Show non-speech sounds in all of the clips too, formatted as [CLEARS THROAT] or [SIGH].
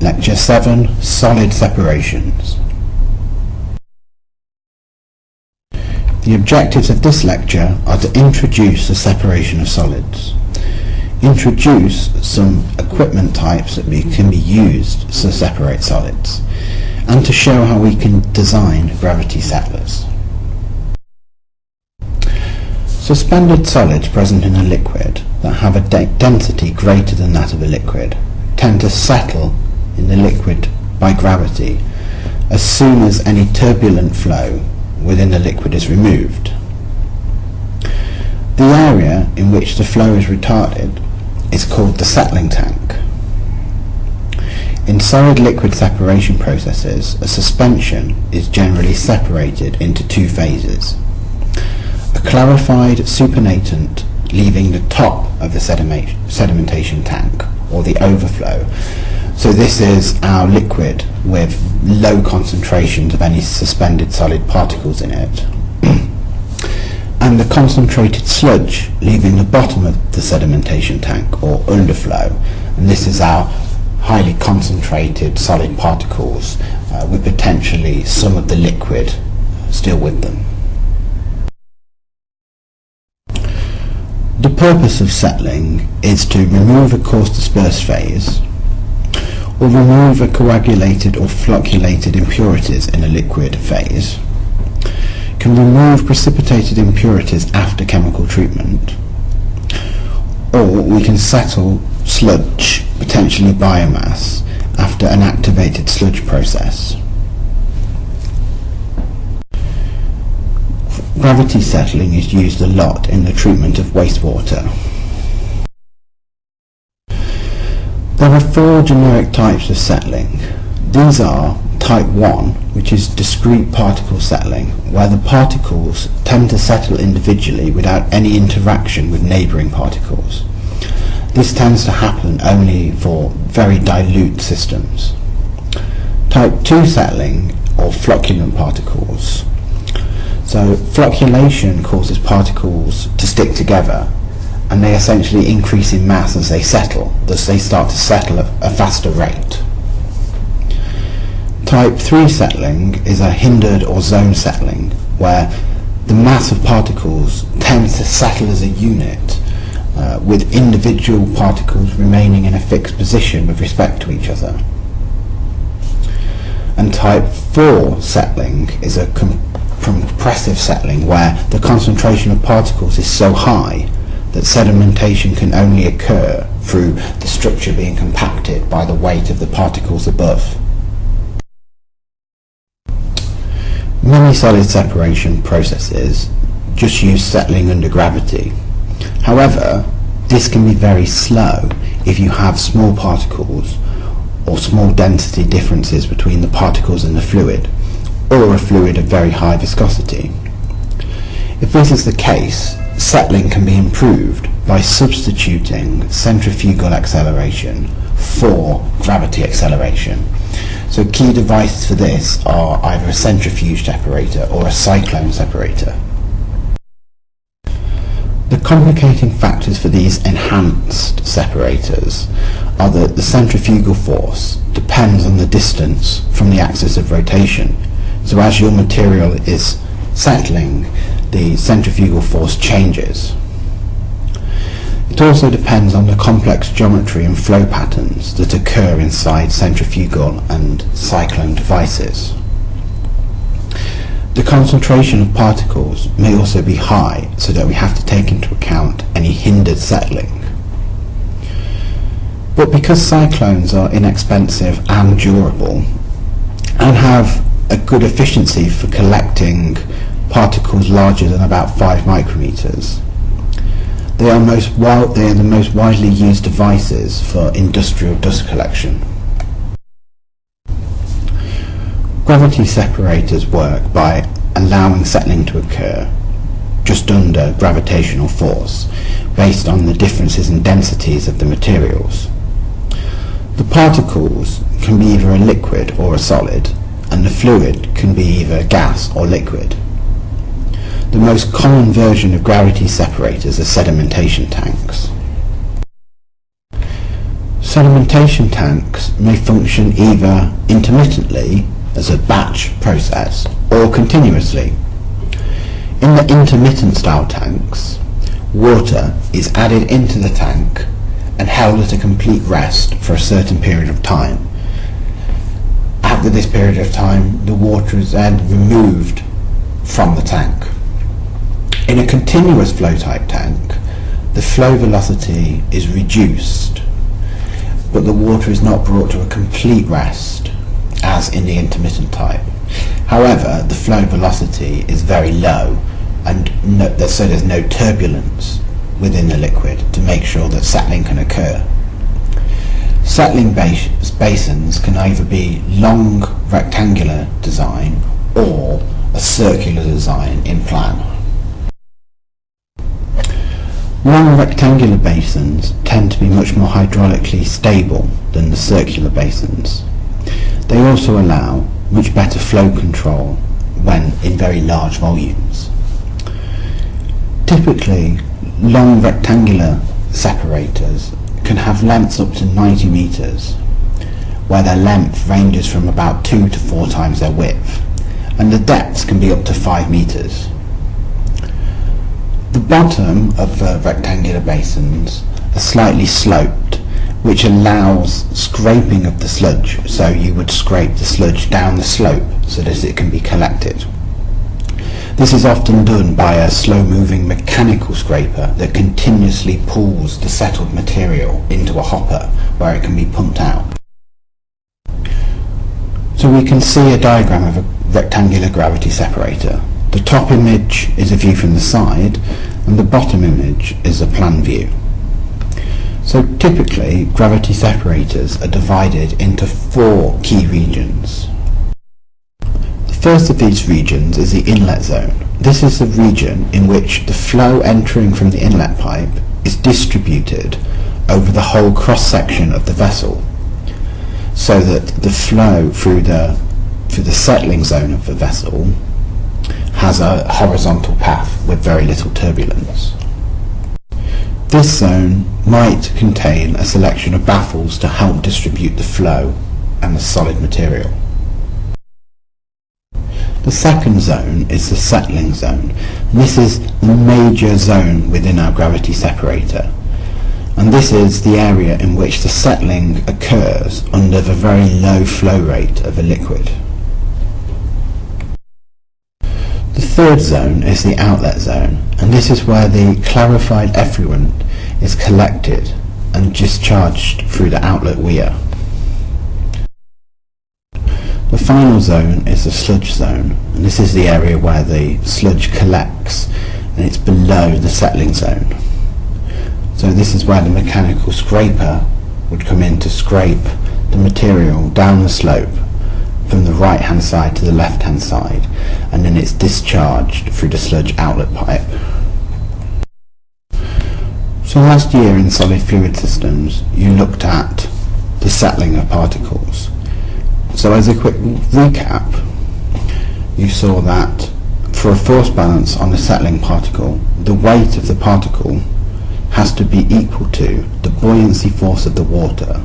Lecture 7 Solid Separations The objectives of this lecture are to introduce the separation of solids, introduce some equipment types that can be used to separate solids, and to show how we can design gravity settlers. Suspended solids present in a liquid that have a de density greater than that of a liquid tend to settle in the liquid by gravity as soon as any turbulent flow within the liquid is removed. The area in which the flow is retarded is called the settling tank. In solid-liquid separation processes, a suspension is generally separated into two phases. A clarified supernatant leaving the top of the sedimentation tank, or the overflow. So this is our liquid with low concentrations of any suspended solid particles in it. [CLEARS THROAT] and the concentrated sludge leaving the bottom of the sedimentation tank, or underflow. And this is our highly concentrated solid particles uh, with potentially some of the liquid still with them. The purpose of settling is to remove a coarse dispersed phase or remove a coagulated or flocculated impurities in a liquid phase, can remove precipitated impurities after chemical treatment, or we can settle sludge, potentially biomass, after an activated sludge process. Gravity settling is used a lot in the treatment of wastewater. There are four generic types of settling. These are type 1, which is discrete particle settling, where the particles tend to settle individually without any interaction with neighbouring particles. This tends to happen only for very dilute systems. Type 2 settling, or flocculant particles, so flocculation causes particles to stick together and they essentially increase in mass as they settle, thus they start to settle at a faster rate. Type 3 settling is a hindered or zone settling where the mass of particles tends to settle as a unit uh, with individual particles remaining in a fixed position with respect to each other. And type 4 settling is a compressive settling where the concentration of particles is so high that sedimentation can only occur through the structure being compacted by the weight of the particles above. Many solid separation processes just use settling under gravity. However, this can be very slow if you have small particles or small density differences between the particles in the fluid or a fluid of very high viscosity. If this is the case, settling can be improved by substituting centrifugal acceleration for gravity acceleration. So key devices for this are either a centrifuge separator or a cyclone separator. The complicating factors for these enhanced separators are that the centrifugal force depends on the distance from the axis of rotation so as your material is settling, the centrifugal force changes. It also depends on the complex geometry and flow patterns that occur inside centrifugal and cyclone devices. The concentration of particles may also be high so that we have to take into account any hindered settling. But because cyclones are inexpensive and durable and have a good efficiency for collecting particles larger than about 5 micrometers. They are, most they are the most widely used devices for industrial dust collection. Gravity separators work by allowing settling to occur just under gravitational force based on the differences in densities of the materials. The particles can be either a liquid or a solid and the fluid can be either gas or liquid. The most common version of gravity separators are sedimentation tanks. Sedimentation tanks may function either intermittently as a batch process or continuously. In the intermittent style tanks, water is added into the tank and held at a complete rest for a certain period of time. After this period of time, the water is then removed from the tank. In a continuous flow type tank, the flow velocity is reduced, but the water is not brought to a complete rest, as in the intermittent type. However, the flow velocity is very low, and no, so there's no turbulence within the liquid to make sure that settling can occur. Settling bas basins can either be long rectangular design or a circular design in plan. Long rectangular basins tend to be much more hydraulically stable than the circular basins. They also allow much better flow control when in very large volumes. Typically, long rectangular separators can have lengths up to 90 meters, where their length ranges from about 2 to 4 times their width, and the depths can be up to 5 meters. The bottom of the rectangular basins are slightly sloped, which allows scraping of the sludge, so you would scrape the sludge down the slope so that it can be collected. This is often done by a slow-moving mechanical scraper that continuously pulls the settled material into a hopper where it can be pumped out. So we can see a diagram of a rectangular gravity separator. The top image is a view from the side and the bottom image is a plan view. So typically gravity separators are divided into four key regions. The First of these regions is the inlet zone. This is the region in which the flow entering from the inlet pipe is distributed over the whole cross-section of the vessel so that the flow through the through the settling zone of the vessel has a horizontal path with very little turbulence. This zone might contain a selection of baffles to help distribute the flow and the solid material. The second zone is the settling zone. This is the major zone within our gravity separator. And this is the area in which the settling occurs under the very low flow rate of a liquid. The third zone is the outlet zone, and this is where the clarified effluent is collected and discharged through the outlet weir. The final zone is the sludge zone, and this is the area where the sludge collects, and it's below the settling zone. So this is where the mechanical scraper would come in to scrape the material down the slope from the right hand side to the left hand side, and then it's discharged through the sludge outlet pipe. So last year in solid fluid systems, you looked at the settling of particles. So as a quick recap, you saw that for a force balance on a settling particle, the weight of the particle has to be equal to the buoyancy force of the water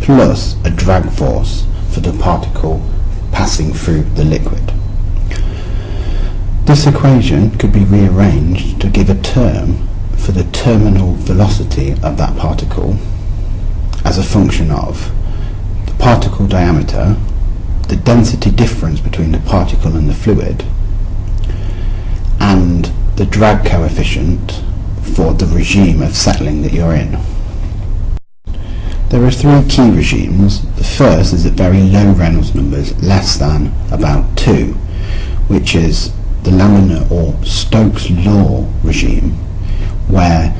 plus a drag force for the particle passing through the liquid. This equation could be rearranged to give a term for the terminal velocity of that particle as a function of the particle diameter the density difference between the particle and the fluid and the drag coefficient for the regime of settling that you're in. There are three key regimes. The first is at very low Reynolds numbers, less than about 2, which is the laminar or Stokes law regime, where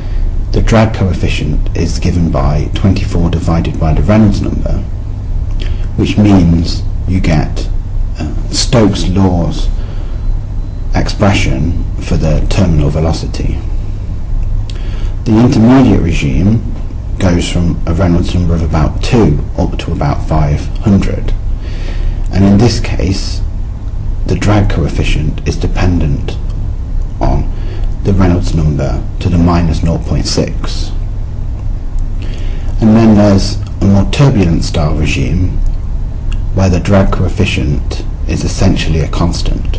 the drag coefficient is given by 24 divided by the Reynolds number, which means you get uh, Stokes' law's expression for the terminal velocity. The intermediate regime goes from a Reynolds number of about 2 up to about 500 and in this case the drag coefficient is dependent on the Reynolds number to the minus 0.6 and then there's a more turbulent style regime where the drag coefficient is essentially a constant.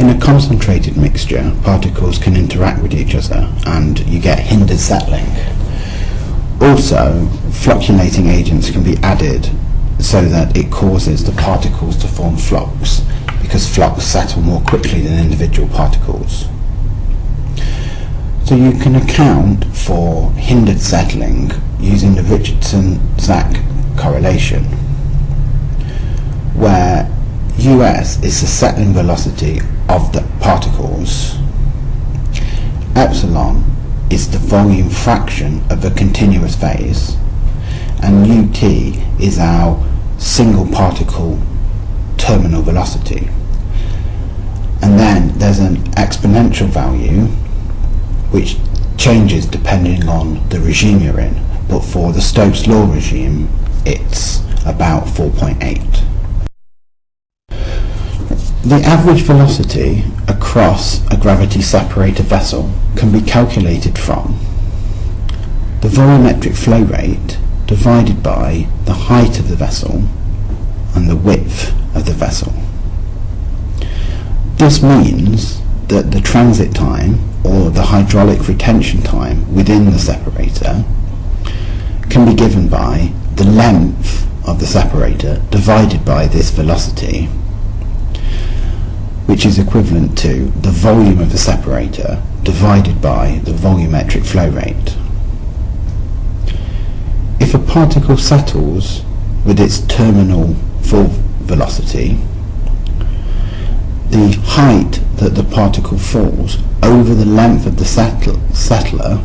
In a concentrated mixture, particles can interact with each other and you get hindered settling. Also, flocculating agents can be added so that it causes the particles to form flocs because flocs settle more quickly than individual particles. So you can account for hindered settling using the Richardson-Zaki correlation, where US is the settling velocity of the particles, epsilon is the volume fraction of a continuous phase, and ut is our single particle terminal velocity. And then there's an exponential value which changes depending on the regime you're in. But for the Stokes law regime, it's about 4.8. The average velocity across a gravity separator vessel can be calculated from the volumetric flow rate divided by the height of the vessel and the width of the vessel. This means that the transit time or the hydraulic retention time within the separator can be given by the length of the separator divided by this velocity which is equivalent to the volume of the separator divided by the volumetric flow rate. If a particle settles with its terminal full velocity, the height that the particle falls over the length of the settler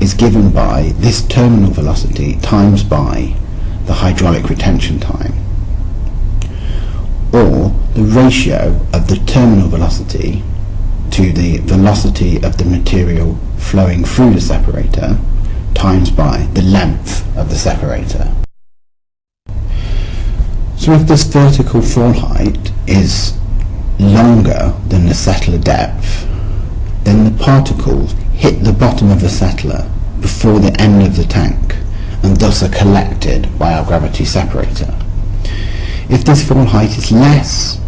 is given by this terminal velocity times by the hydraulic retention time or the ratio of the terminal velocity to the velocity of the material flowing through the separator times by the length of the separator. So if this vertical fall height is longer than the settler depth, then the particles hit the bottom of the settler before the end of the tank and thus are collected by our gravity separator. If this fall height is less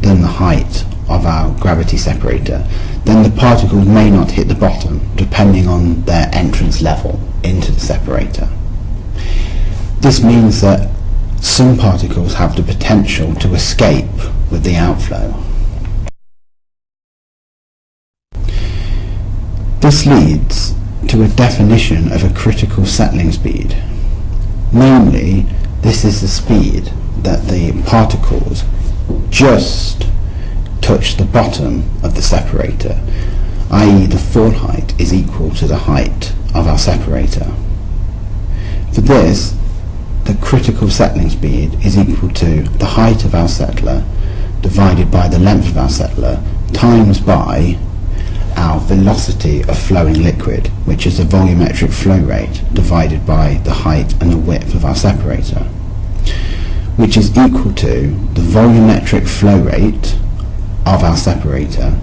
than the height of our gravity separator, then the particles may not hit the bottom depending on their entrance level into the separator. This means that some particles have the potential to escape with the outflow. This leads to a definition of a critical settling speed. Namely, this is the speed that the particles just touch the bottom of the separator, i.e. the fall height is equal to the height of our separator. For this, the critical settling speed is equal to the height of our settler divided by the length of our settler times by our velocity of flowing liquid, which is the volumetric flow rate divided by the height and the width of our separator, which is equal to the volumetric flow rate of our separator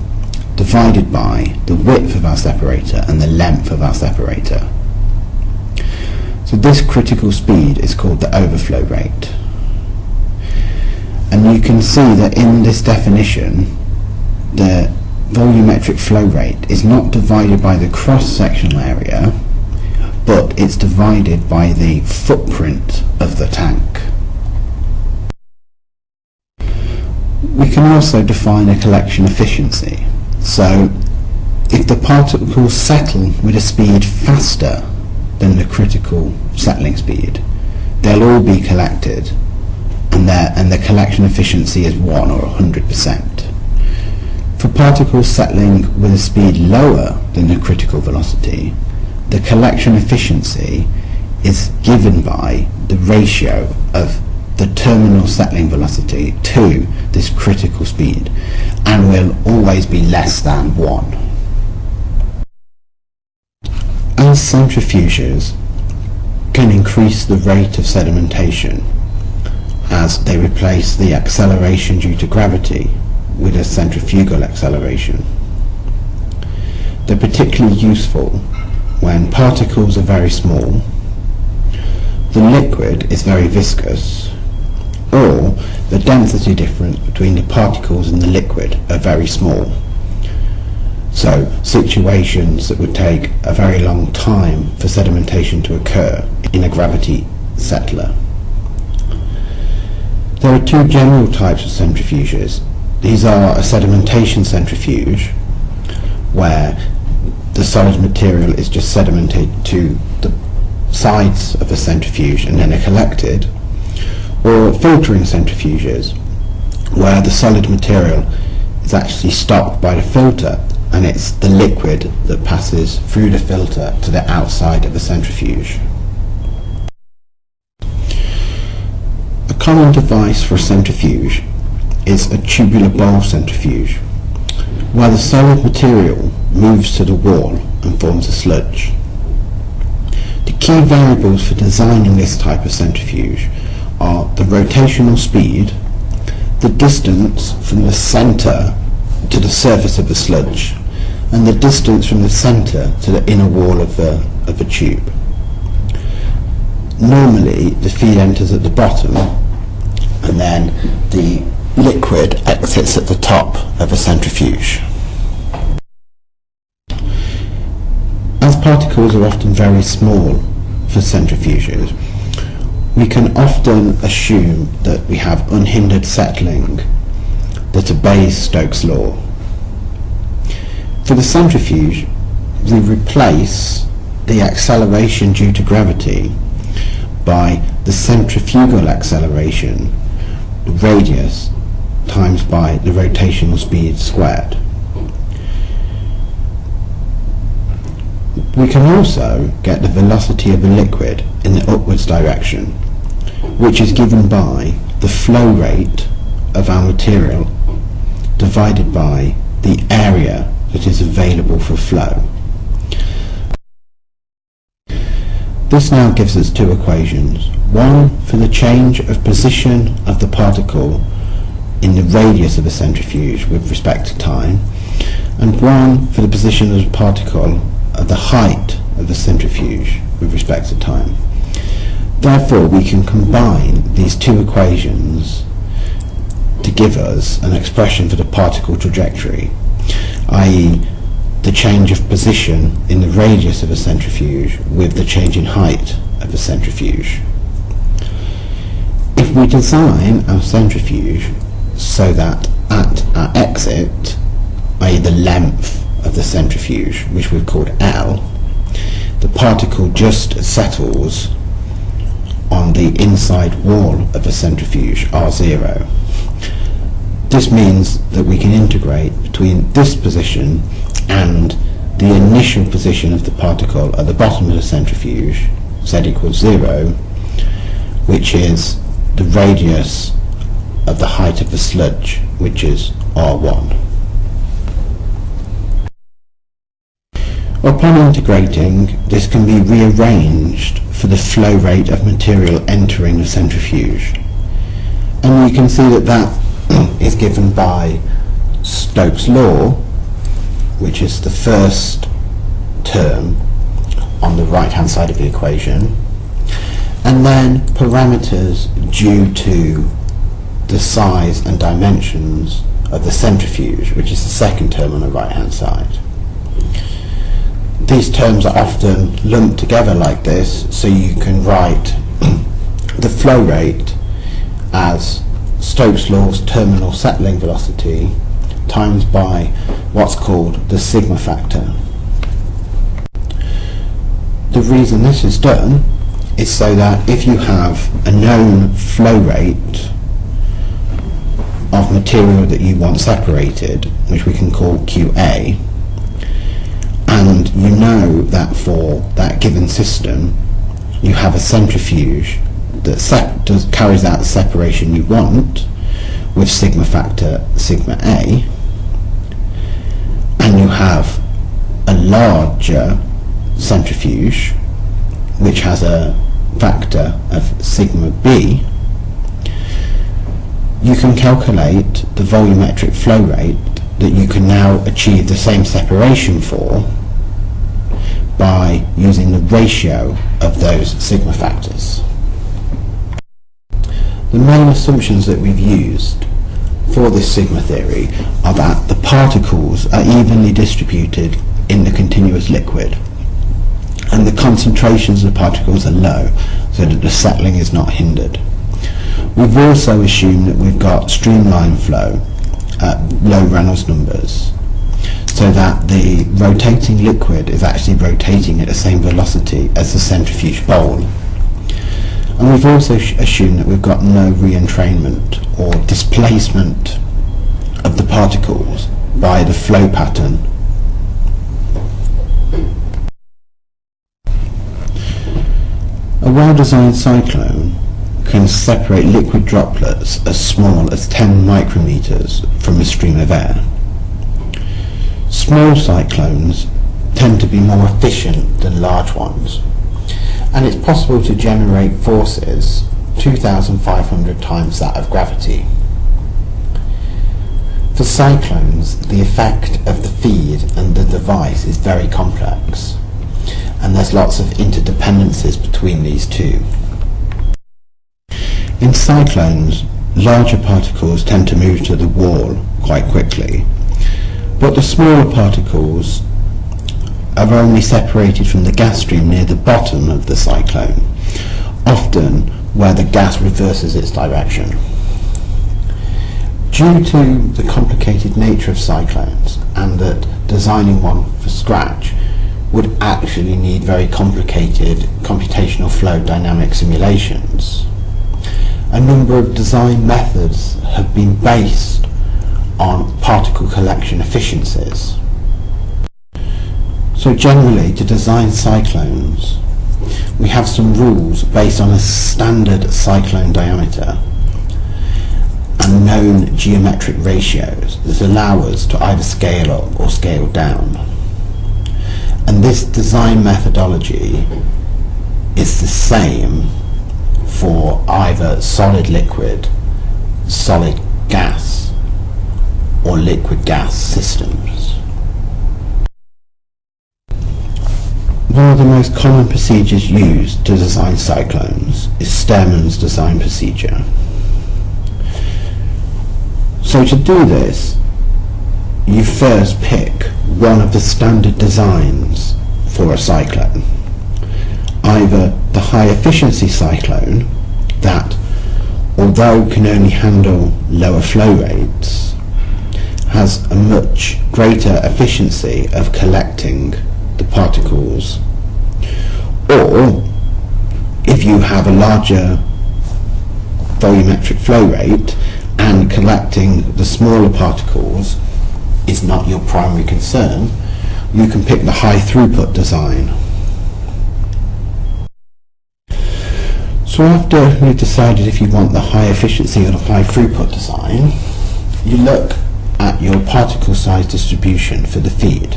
divided by the width of our separator and the length of our separator. So this critical speed is called the overflow rate. And you can see that in this definition, the volumetric flow rate is not divided by the cross-sectional area, but it's divided by the footprint of the tank. We can also define a collection efficiency. So, if the particles settle with a speed faster than the critical settling speed, they'll all be collected and, and the collection efficiency is 1 or 100%. For particles settling with a speed lower than the critical velocity, the collection efficiency is given by the ratio of the terminal settling velocity to this critical speed and will always be less than 1. As centrifuges can increase the rate of sedimentation as they replace the acceleration due to gravity with a centrifugal acceleration. They're particularly useful when particles are very small, the liquid is very viscous, or the density difference between the particles in the liquid are very small. So situations that would take a very long time for sedimentation to occur in a gravity settler. There are two general types of centrifuges. These are a sedimentation centrifuge, where the solid material is just sedimented to the sides of the centrifuge and then are collected, or filtering centrifuges, where the solid material is actually stopped by the filter and it's the liquid that passes through the filter to the outside of the centrifuge. A common device for a centrifuge is a tubular bowl centrifuge, where the solid material moves to the wall and forms a sludge. The key variables for designing this type of centrifuge are the rotational speed, the distance from the centre to the surface of the sludge, and the distance from the centre to the inner wall of the, of the tube. Normally, the feed enters at the bottom and then the liquid exits at the top of a centrifuge. As particles are often very small for centrifuges, we can often assume that we have unhindered settling that obeys Stokes' law. For the centrifuge, we replace the acceleration due to gravity by the centrifugal acceleration the radius times by the rotational speed squared. We can also get the velocity of a liquid in the upwards direction, which is given by the flow rate of our material divided by the area that is available for flow. This now gives us two equations, one for the change of position of the particle in the radius of a centrifuge with respect to time, and one for the position of the particle at the height of the centrifuge with respect to time. Therefore, we can combine these two equations to give us an expression for the particle trajectory, i.e the change of position in the radius of a centrifuge with the change in height of a centrifuge. If we design our centrifuge so that at our exit, i.e. the length of the centrifuge, which we've called L, the particle just settles on the inside wall of a centrifuge, R0. This means that we can integrate between this position and the initial position of the particle at the bottom of the centrifuge, z equals 0, which is the radius of the height of the sludge, which is r1. Upon integrating, this can be rearranged for the flow rate of material entering the centrifuge. And you can see that that [CLEARS THROAT] is given by Stokes' law, which is the first term on the right hand side of the equation and then parameters due to the size and dimensions of the centrifuge which is the second term on the right hand side. These terms are often lumped together like this so you can write [CLEARS THROAT] the flow rate as Stokes' law's terminal settling velocity times by what's called the sigma factor. The reason this is done is so that if you have a known flow rate of material that you want separated, which we can call QA, and you know that for that given system you have a centrifuge that does, carries out the separation you want with sigma factor sigma A, and you have a larger centrifuge which has a factor of sigma b, you can calculate the volumetric flow rate that you can now achieve the same separation for by using the ratio of those sigma factors. The main assumptions that we've used for this sigma theory are that the particles are evenly distributed in the continuous liquid and the concentrations of particles are low so that the settling is not hindered. We've also assumed that we've got streamline flow at low Reynolds numbers so that the rotating liquid is actually rotating at the same velocity as the centrifuge bowl. And we've also assumed that we've got no re-entrainment or displacement of the particles by the flow pattern A well-designed cyclone can separate liquid droplets as small as 10 micrometers from a stream of air. Small cyclones tend to be more efficient than large ones, and it's possible to generate forces 2,500 times that of gravity. For cyclones, the effect of the feed and the device is very complex and there's lots of interdependencies between these two. In cyclones, larger particles tend to move to the wall quite quickly, but the smaller particles are only separated from the gas stream near the bottom of the cyclone, often where the gas reverses its direction. Due to the complicated nature of cyclones and that designing one from scratch would actually need very complicated computational flow dynamic simulations. A number of design methods have been based on particle collection efficiencies. So generally, to design cyclones, we have some rules based on a standard cyclone diameter and known geometric ratios that allow us to either scale up or scale down. And this design methodology is the same for either solid liquid, solid gas, or liquid gas systems. One of the most common procedures used to design cyclones is Stairmand's design procedure. So to do this, you first pick one of the standard designs for a cyclone. Either the high efficiency cyclone that, although can only handle lower flow rates, has a much greater efficiency of collecting the particles or if you have a larger volumetric flow rate and collecting the smaller particles is not your primary concern, you can pick the high throughput design. So after you've decided if you want the high efficiency or the high throughput design, you look at your particle size distribution for the feed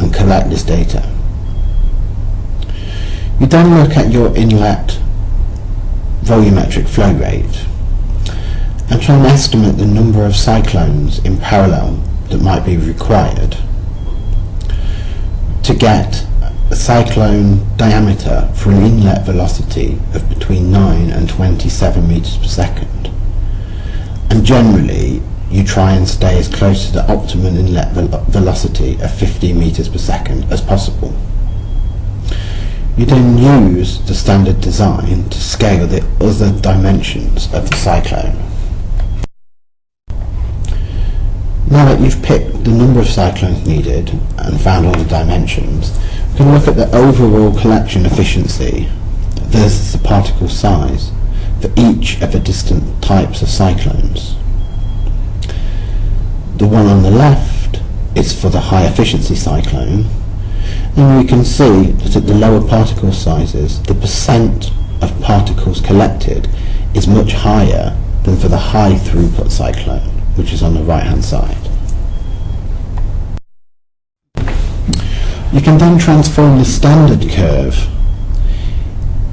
and collect this data. You then look at your inlet volumetric flow rate and try and estimate the number of cyclones in parallel that might be required to get a cyclone diameter for an inlet velocity of between 9 and 27 meters per second. And generally, you try and stay as close to the optimum inlet velocity of 50 meters per second as possible. You then use the standard design to scale the other dimensions of the cyclone. Now that you've picked the number of cyclones needed and found all the dimensions, we can look at the overall collection efficiency versus the particle size for each of the distant types of cyclones. The one on the left is for the high efficiency cyclone and we can see that at the lower particle sizes the percent of particles collected is much higher than for the high throughput cyclone which is on the right hand side. You can then transform the standard curve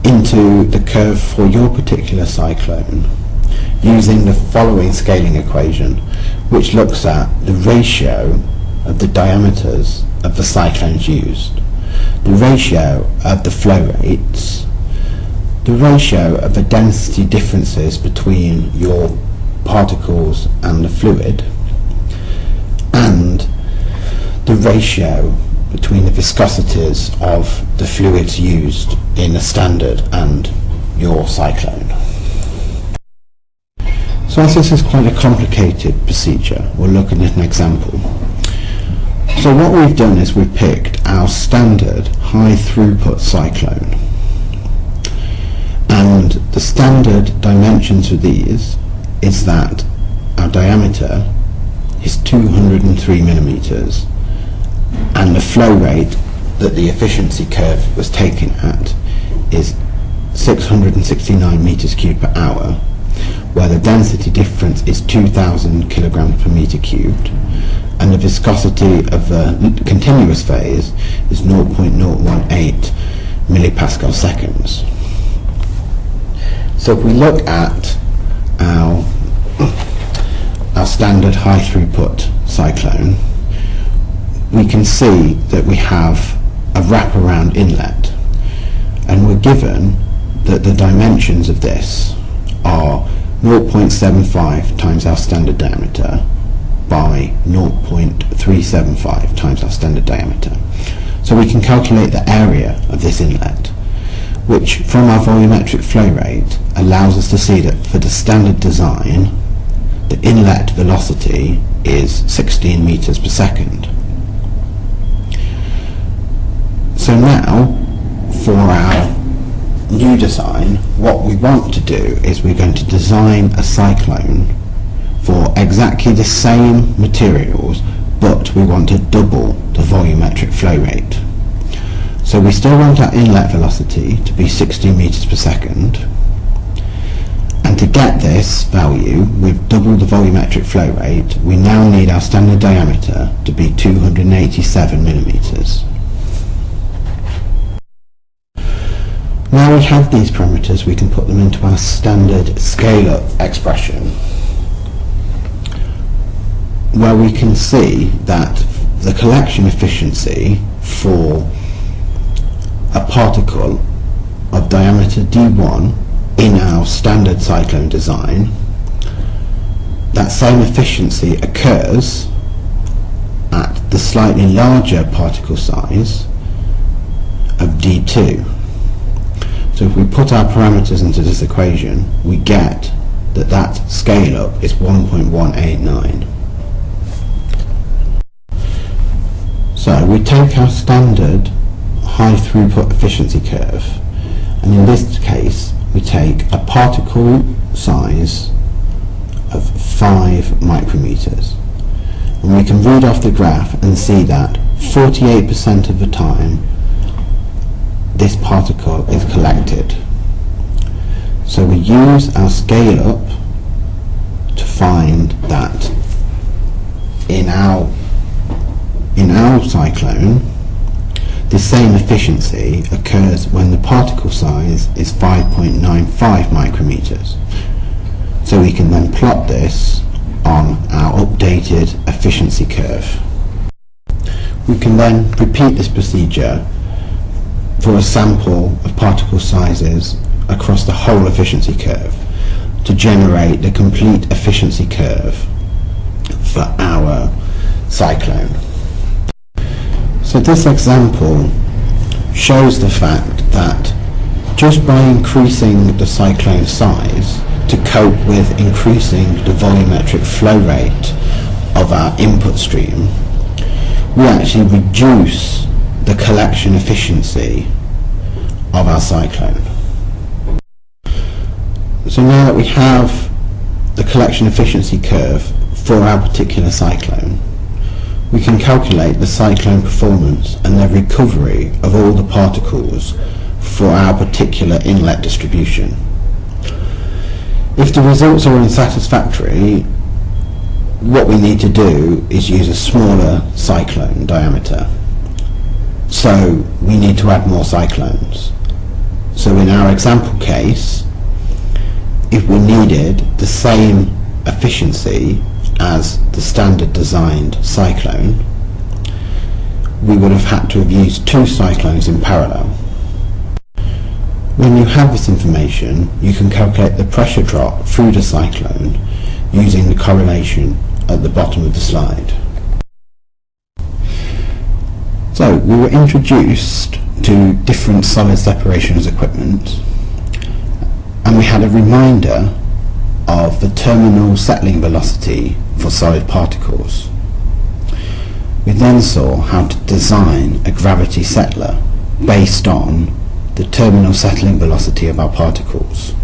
into the curve for your particular cyclone using the following scaling equation which looks at the ratio of the diameters of the cyclones used. The ratio of the flow rates, the ratio of the density differences between your particles and the fluid, and the ratio between the viscosities of the fluids used in a standard and your cyclone. So as this is quite a complicated procedure, we'll look at an example. So what we've done is we've picked our standard high throughput cyclone. And the standard dimensions for these is that our diameter is 203 millimeters and the flow rate that the efficiency curve was taken at is 669 meters cubed per hour where the density difference is 2000 kilograms per meter cubed and the viscosity of the continuous phase is 0.018 millipascal seconds. So if we look at our, our standard high throughput cyclone, we can see that we have a wraparound inlet and we're given that the dimensions of this are 0.75 times our standard diameter by 0.375 times our standard diameter. So we can calculate the area of this inlet, which from our volumetric flow rate allows us to see that for the standard design, the inlet velocity is 16 meters per second. So now, for our new design, what we want to do is we're going to design a cyclone for exactly the same materials but we want to double the volumetric flow rate. So we still want our inlet velocity to be 60 meters per second and to get this value we've doubled the volumetric flow rate we now need our standard diameter to be 287 millimeters. Now we have these parameters, we can put them into our standard scale-up expression where we can see that the collection efficiency for a particle of diameter d1 in our standard cyclone design, that same efficiency occurs at the slightly larger particle size of d2. So if we put our parameters into this equation, we get that that scale up is 1.189. So we take our standard high throughput efficiency curve and in this case we take a particle size of 5 micrometers and we can read off the graph and see that 48% of the time this particle is collected. So we use our scale up to find that in our in our cyclone the same efficiency occurs when the particle size is 5.95 micrometers. So we can then plot this on our updated efficiency curve. We can then repeat this procedure for a sample of particle sizes across the whole efficiency curve to generate the complete efficiency curve for our cyclone. So this example shows the fact that just by increasing the cyclone size to cope with increasing the volumetric flow rate of our input stream, we actually reduce the collection efficiency of our cyclone. So now that we have the collection efficiency curve for our particular cyclone, we can calculate the cyclone performance and the recovery of all the particles for our particular inlet distribution. If the results are unsatisfactory, what we need to do is use a smaller cyclone diameter so we need to add more cyclones. So in our example case, if we needed the same efficiency as the standard designed cyclone, we would have had to have used two cyclones in parallel. When you have this information, you can calculate the pressure drop through the cyclone using the correlation at the bottom of the slide. So we were introduced to different solid separations equipment and we had a reminder of the terminal settling velocity for solid particles. We then saw how to design a gravity settler based on the terminal settling velocity of our particles.